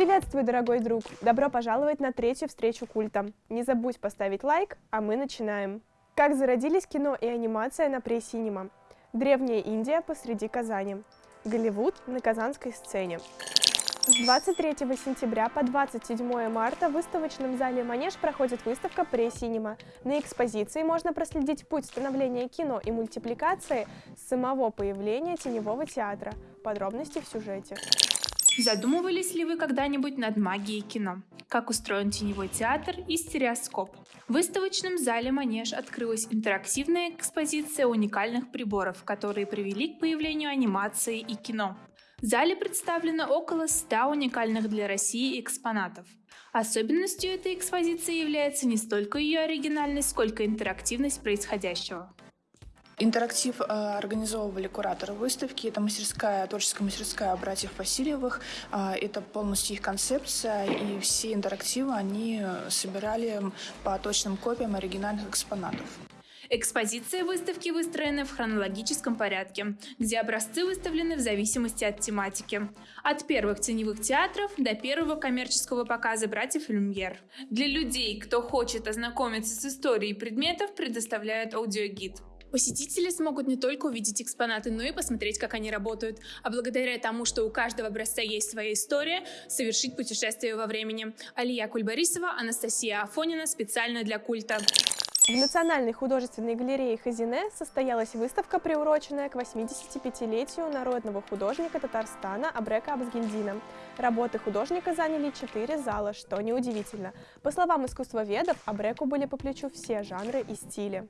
Приветствую, дорогой друг! Добро пожаловать на третью встречу культа. Не забудь поставить лайк, а мы начинаем. Как зародились кино и анимация на пресс-синема? Древняя Индия посреди Казани. Голливуд на казанской сцене. С 23 сентября по 27 марта в выставочном зале «Манеж» проходит выставка «Пресс-синема». На экспозиции можно проследить путь становления кино и мультипликации с самого появления теневого театра. Подробности в сюжете. Задумывались ли вы когда-нибудь над магией кино? Как устроен теневой театр и стереоскоп? В выставочном зале «Манеж» открылась интерактивная экспозиция уникальных приборов, которые привели к появлению анимации и кино. В зале представлено около 100 уникальных для России экспонатов. Особенностью этой экспозиции является не столько ее оригинальность, сколько интерактивность происходящего. Интерактив э, организовывали кураторы выставки. Это мастерская, творческая мастерская братьев Васильевых. Э, это полностью их концепция, и все интерактивы они собирали по точным копиям оригинальных экспонатов. Экспозиция выставки выстроена в хронологическом порядке, где образцы выставлены в зависимости от тематики. От первых теневых театров до первого коммерческого показа братьев Люмьер. Для людей, кто хочет ознакомиться с историей предметов, предоставляют аудиогид. Посетители смогут не только увидеть экспонаты, но и посмотреть, как они работают, а благодаря тому, что у каждого образца есть своя история, совершить путешествие во времени. Алия Кульбарисова, Анастасия Афонина специально для культа. В Национальной художественной галерее Хазине состоялась выставка, приуроченная к 85-летию народного художника Татарстана Абрека Абзгельдина. Работы художника заняли четыре зала, что неудивительно. По словам искусствоведов, Абреку были по плечу все жанры и стили.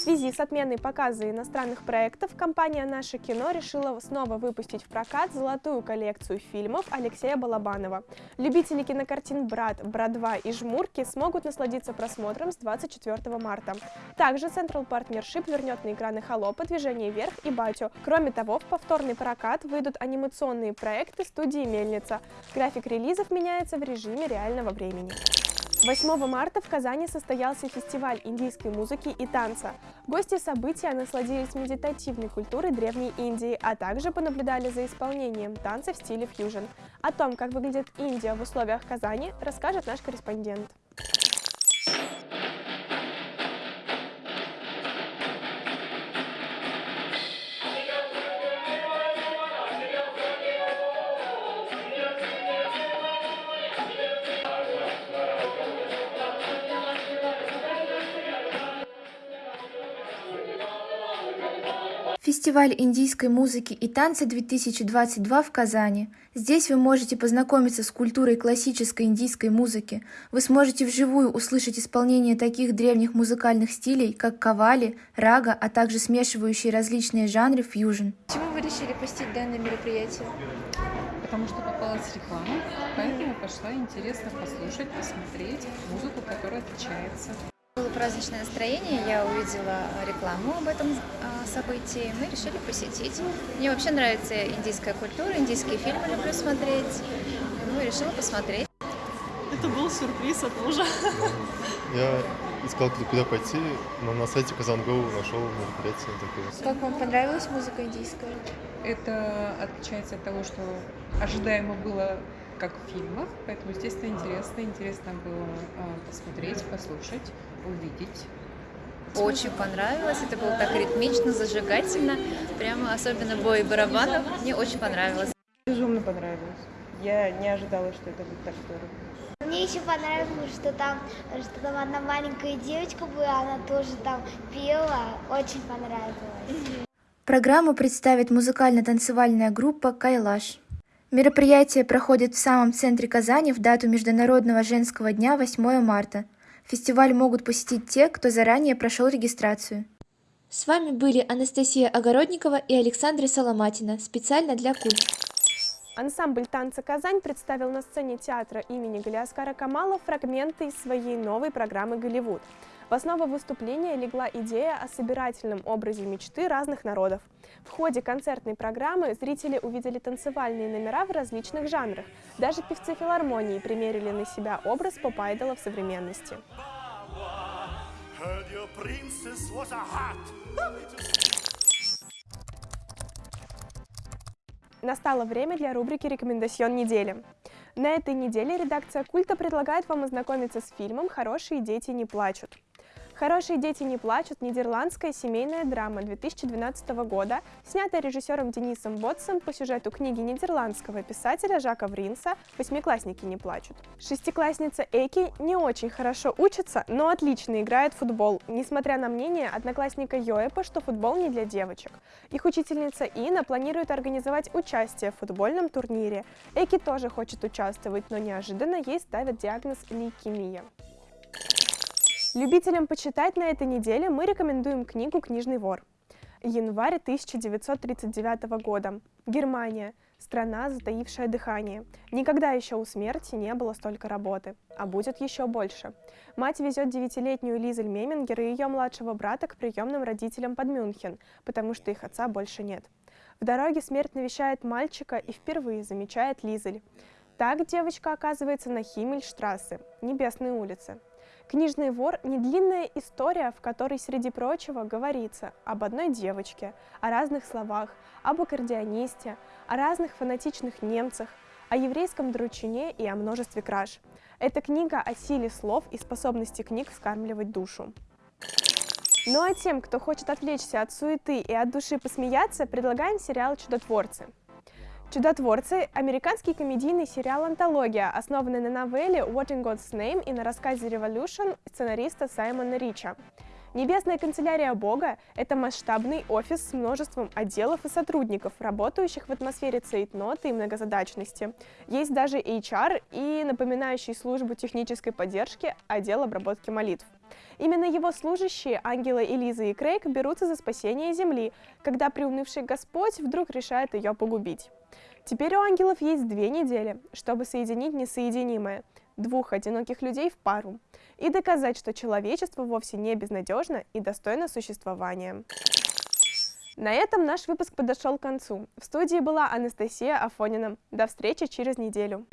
Связи с отменой показа иностранных проектов компания «Наше кино» решила снова выпустить в прокат золотую коллекцию фильмов Алексея Балабанова. Любители кинокартин «Брат», «Брат-2» и «Жмурки» смогут насладиться просмотром с 24 марта. Также Central Partnership вернет на экраны «Холопа», «Движение вверх» и «Батю». Кроме того, в повторный прокат выйдут анимационные проекты студии «Мельница». График релизов меняется в режиме реального времени. 8 марта в Казани состоялся фестиваль индийской музыки и танца. Гости события насладились медитативной культурой Древней Индии, а также понаблюдали за исполнением танца в стиле фьюжн. О том, как выглядит Индия в условиях Казани, расскажет наш корреспондент. Фестиваль индийской музыки и танца 2022 в Казани. Здесь вы можете познакомиться с культурой классической индийской музыки. Вы сможете вживую услышать исполнение таких древних музыкальных стилей, как кавали, рага, а также смешивающие различные жанры фьюжн. Почему вы решили посетить данное мероприятие? Потому что попалась реклама, поэтому пошла интересно послушать, посмотреть музыку, которая отличается. Было праздничное настроение, я увидела рекламу об этом а, событии, мы решили посетить. Мне вообще нравится индийская культура, индийские фильмы люблю смотреть, ну и решила посмотреть. Это был сюрприз от мужа. Я искал, куда пойти, но на сайте Казангоу нашел мероприятие такое. Как вам понравилась музыка индийская? Это отличается от того, что ожидаемо было как в фильмах, поэтому, естественно, интересно. Интересно было а, посмотреть, послушать, увидеть. Очень понравилось, это было так ритмично, зажигательно, прямо особенно бой барабанов, мне очень понравилось. Безумно понравилось. Я не ожидала, что это будет так здорово. Мне еще понравилось, что там, что там одна маленькая девочка была, она тоже там пела, очень понравилось. Программу представит музыкально-танцевальная группа «Кайлаш». Мероприятие проходит в самом центре Казани в дату Международного женского дня 8 марта. Фестиваль могут посетить те, кто заранее прошел регистрацию. С вами были Анастасия Огородникова и Александра Соломатина, специально для Культ. Ансамбль танца «Казань» представил на сцене театра имени Галиаскара Камала фрагменты из своей новой программы «Голливуд». В основу выступления легла идея о собирательном образе мечты разных народов. В ходе концертной программы зрители увидели танцевальные номера в различных жанрах. Даже певцы филармонии примерили на себя образ поп-айдола в современности. Настало время для рубрики «Рекомендацион недели». На этой неделе редакция «Культа» предлагает вам ознакомиться с фильмом «Хорошие дети не плачут». «Хорошие дети не плачут» – нидерландская семейная драма 2012 года, снятая режиссером Денисом Ботсом по сюжету книги нидерландского писателя Жака Вринса «Восьмиклассники не плачут». Шестиклассница Эки не очень хорошо учится, но отлично играет в футбол, несмотря на мнение одноклассника Йоэпа, что футбол не для девочек. Их учительница Ина планирует организовать участие в футбольном турнире. Эки тоже хочет участвовать, но неожиданно ей ставят диагноз лейкемия. Любителям почитать на этой неделе мы рекомендуем книгу «Книжный вор». Январь 1939 года. Германия. Страна, затаившая дыхание. Никогда еще у смерти не было столько работы. А будет еще больше. Мать везет девятилетнюю Лизель Мемингер и ее младшего брата к приемным родителям под Мюнхен, потому что их отца больше нет. В дороге смерть навещает мальчика и впервые замечает Лизель. Так девочка оказывается на Химмельштрассе, Небесной улице. «Книжный вор» — не длинная история, в которой, среди прочего, говорится об одной девочке, о разных словах, об аккордеонисте, о разных фанатичных немцах, о еврейском дручине и о множестве краж. Это книга о силе слов и способности книг вскармливать душу. Ну а тем, кто хочет отвлечься от суеты и от души посмеяться, предлагаем сериал «Чудотворцы». «Чудотворцы» — американский комедийный сериал-антология, основанный на новелле «What in God's Name» и на рассказе «Revolution» сценариста Саймона Рича. Небесная канцелярия Бога — это масштабный офис с множеством отделов и сотрудников, работающих в атмосфере цейтноты и многозадачности. Есть даже HR и напоминающий службу технической поддержки отдел обработки молитв. Именно его служащие, ангелы Элиза и Крейг, берутся за спасение Земли, когда приунывший Господь вдруг решает ее погубить. Теперь у ангелов есть две недели, чтобы соединить несоединимое – двух одиноких людей в пару и доказать, что человечество вовсе не безнадежно и достойно существования. На этом наш выпуск подошел к концу. В студии была Анастасия Афонина. До встречи через неделю.